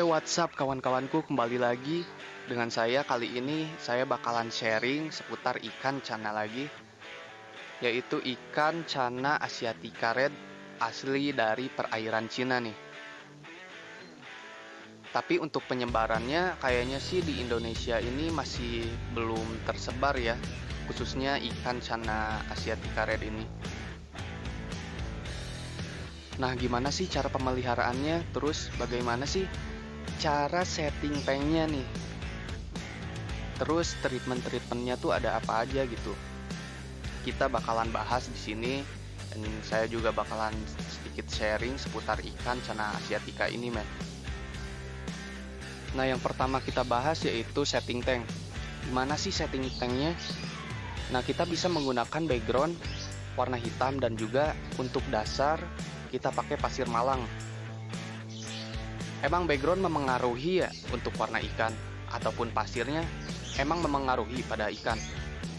Eh WhatsApp kawan-kawanku kembali lagi dengan saya kali ini saya bakalan sharing seputar ikan cana lagi yaitu ikan cana asiatica red asli dari perairan Cina nih. Tapi untuk penyebarannya kayaknya sih di Indonesia ini masih belum tersebar ya khususnya ikan cana asiatica red ini. Nah, gimana sih cara pemeliharaannya? Terus bagaimana sih cara setting tanknya nih? Terus treatment-treatmentnya tuh ada apa aja gitu? Kita bakalan bahas di sini dan saya juga bakalan sedikit sharing seputar ikan cana asiatica ini, men. Nah, yang pertama kita bahas yaitu setting tank. Gimana sih setting tanknya? Nah, kita bisa menggunakan background warna hitam dan juga untuk dasar kita pakai pasir malang. Emang background memengaruhi ya untuk warna ikan ataupun pasirnya emang memengaruhi pada ikan.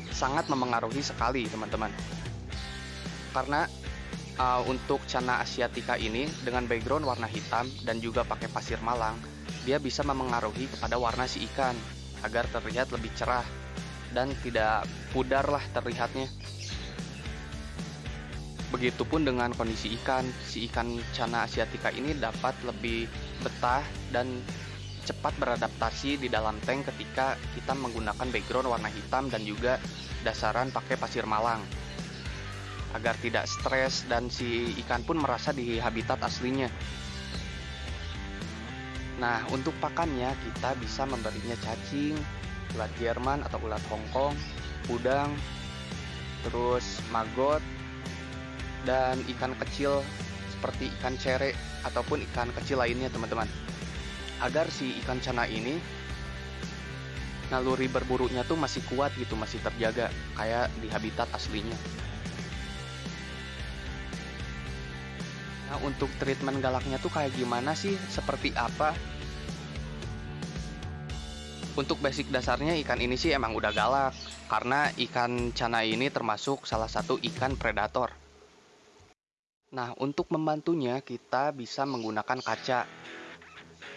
Sangat memengaruhi sekali teman-teman. Karena uh, untuk cana asiatica ini dengan background warna hitam dan juga pakai pasir malang, dia bisa memengaruhi kepada warna si ikan agar terlihat lebih cerah dan tidak pudar lah terlihatnya. Begitupun dengan kondisi ikan, si ikan cana asiatica ini dapat lebih betah dan cepat beradaptasi di dalam tank ketika kita menggunakan background warna hitam dan juga dasaran pakai pasir malang. Agar tidak stres dan si ikan pun merasa di habitat aslinya. Nah, untuk pakannya kita bisa memberinya cacing, ulat Jerman atau ulat Hongkong, udang, terus maggot, dan ikan kecil seperti ikan cere ataupun ikan kecil lainnya teman-teman. Agar si ikan cana ini naluri berburunya tuh masih kuat gitu masih terjaga kayak di habitat aslinya. Nah untuk treatment galaknya tuh kayak gimana sih? Seperti apa? Untuk basic dasarnya ikan ini sih emang udah galak karena ikan cana ini termasuk salah satu ikan predator Nah, untuk membantunya kita bisa menggunakan kaca.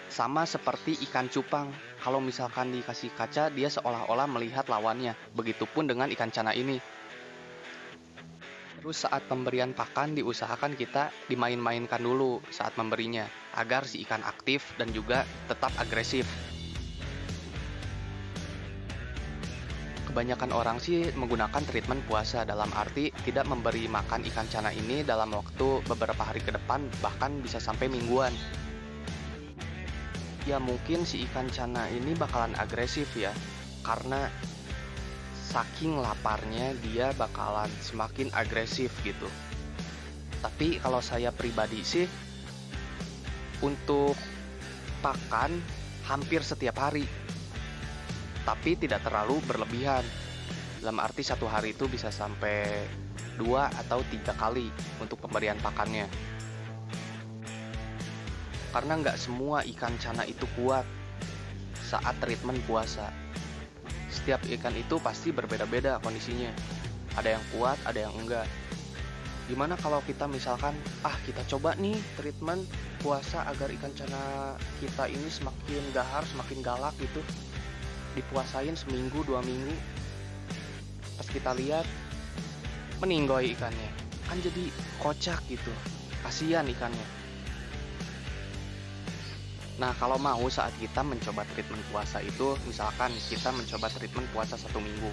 Sama seperti ikan cupang, kalau misalkan dikasih kaca dia seolah-olah melihat lawannya. Begitupun dengan ikan cana ini. Terus saat pemberian pakan diusahakan kita dimain-mainkan dulu saat memberinya agar si ikan aktif dan juga tetap agresif. Kebanyakan orang sih menggunakan treatment puasa dalam arti tidak memberi makan ikan cana ini dalam waktu beberapa hari ke depan bahkan bisa sampai mingguan. Ya mungkin si ikan cana ini bakalan agresif ya karena saking laparnya dia bakalan semakin agresif gitu. Tapi kalau saya pribadi sih untuk pakan hampir setiap hari tapi tidak terlalu berlebihan. Dalam arti satu hari itu bisa sampai dua atau tiga kali untuk pemberian pakannya. Karena nggak semua ikan cana itu kuat saat treatment puasa. Setiap ikan itu pasti berbeda-beda kondisinya. Ada yang kuat, ada yang enggak. Gimana kalau kita misalkan, ah kita coba nih treatment puasa agar ikan cana kita ini semakin gahar, semakin galak gitu dipuasain seminggu dua minggu. Pas kita lihat meninggoy ikannya. Kan jadi kocak gitu. Kasihan ikannya. Nah kalau mau saat kita mencoba treatment puasa itu Misalkan kita mencoba treatment puasa satu minggu.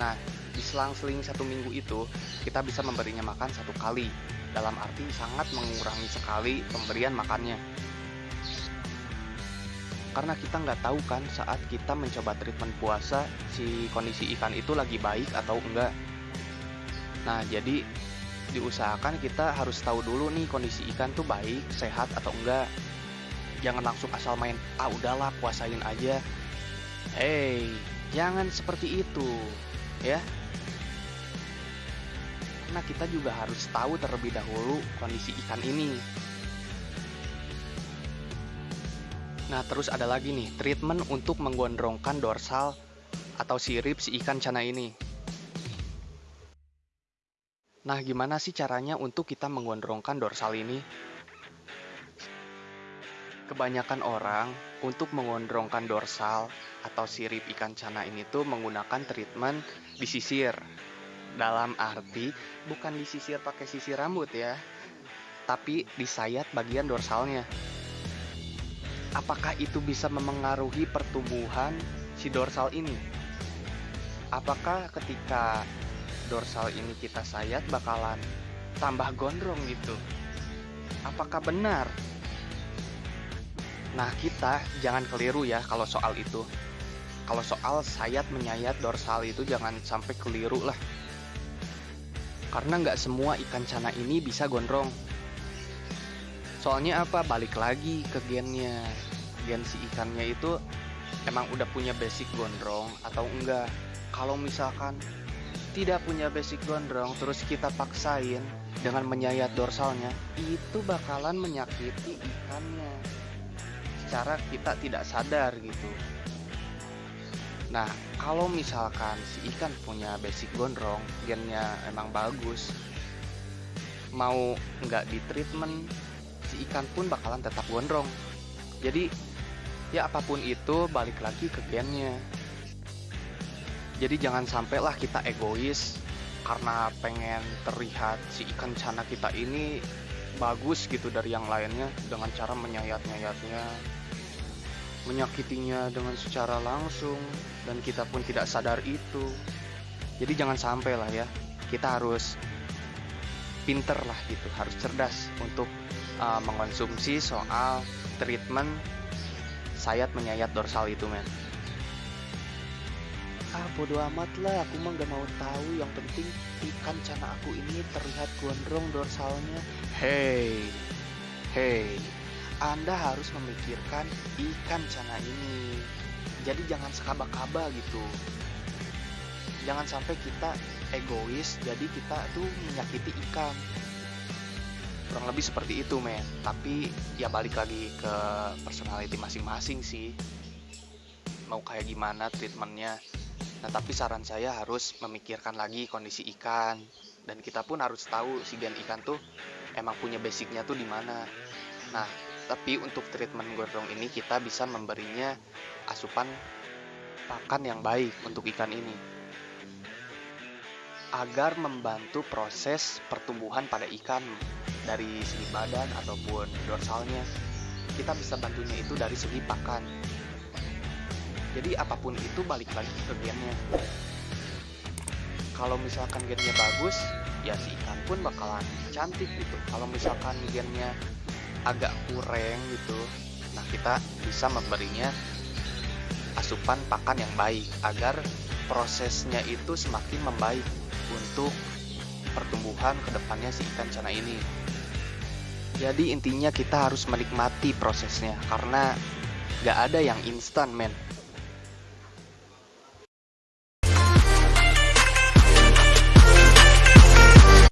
Nah di selang-seling satu minggu itu Kita bisa memberinya makan satu kali. Dalam arti sangat mengurangi sekali pemberian makannya karena kita nggak tahu kan saat kita mencoba treatment puasa si kondisi ikan itu lagi baik atau enggak. Nah jadi diusahakan kita harus tahu dulu nih kondisi ikan tuh baik sehat atau enggak. Jangan langsung asal main ah udahlah puasain aja. Hey jangan seperti itu ya. Karena kita juga harus tahu terlebih dahulu kondisi ikan ini Nah, terus ada lagi nih, treatment untuk menggondrongkan dorsal atau sirip si ikan cana ini. Nah, gimana sih caranya untuk kita menggondrongkan dorsal ini? Kebanyakan orang untuk mengondrongkan dorsal atau sirip ikan cana ini tuh menggunakan treatment disisir. Dalam arti bukan disisir pakai sisir rambut ya, tapi disayat bagian dorsalnya. Apakah itu bisa memengaruhi pertumbuhan si dorsal ini? Apakah ketika dorsal ini kita sayat bakalan tambah gondrong gitu? Apakah benar? Nah, kita jangan keliru ya kalau soal itu. Kalau soal sayat menyayat dorsal itu jangan sampai keliru lah. Karena nggak semua ikan cana ini bisa gondrong. Soalnya apa? Balik lagi ke gennya. Gen si ikannya itu emang udah punya basic gondrong atau enggak. Kalau misalkan tidak punya basic gondrong terus kita paksain dengan menyayat dorsalnya, itu bakalan menyakiti ikannya secara kita tidak sadar gitu. Nah, kalau misalkan si ikan punya basic gondrong, gennya emang bagus, mau nggak di treatment, si ikan pun bakalan tetap gondrong. Jadi, ya apa pun itu balik lagi ke gennya. Jadi jangan sampailah kita egois karena pengen terlihat si ikan cana kita ini bagus gitu dari yang lainnya dengan cara menyayat-nyayatnya menyakitinya dengan secara langsung dan kita pun tidak sadar itu. Jadi jangan sampai lah ya, kita harus pinter lah gitu, harus cerdas untuk uh, mengkonsumsi soal treatment sayat menyayat dorsal itu men. Ah bodo amat lah, aku mah gak mau tahu. Yang penting ikan cana aku ini terlihat gondrong dorsalnya. Hey, hey, anda harus memikirkan ikan cana ini. Jadi jangan sekaba-kaba gitu. Jangan sampai kita egois, jadi kita tuh menyakiti ikan. Kurang lebih seperti itu, men. Tapi ya balik lagi ke personality masing-masing sih. Mau kayak gimana treatmentnya. Nah, tapi saran saya harus memikirkan lagi kondisi ikan. Dan kita pun harus tahu si gen ikan tuh emang punya basicnya tuh di mana. Nah, tapi untuk treatment gondrong ini kita bisa memberinya asupan pakan yang baik untuk ikan ini agar membantu proses pertumbuhan pada ikan dari segi badan ataupun dorsalnya kita bisa bantunya itu dari segi pakan. Jadi apa pun itu balik lagi ke gennya. Kalau misalkan gennya bagus ya si ikan pun bakalan cantik gitu. Kalau misalkan gennya agak kurang gitu nah kita bisa memberinya asupan pakan yang baik agar prosesnya itu semakin membaik untuk pertumbuhan ke depannya si ikan cana ini jadi intinya kita harus menikmati prosesnya karena gak ada yang instan men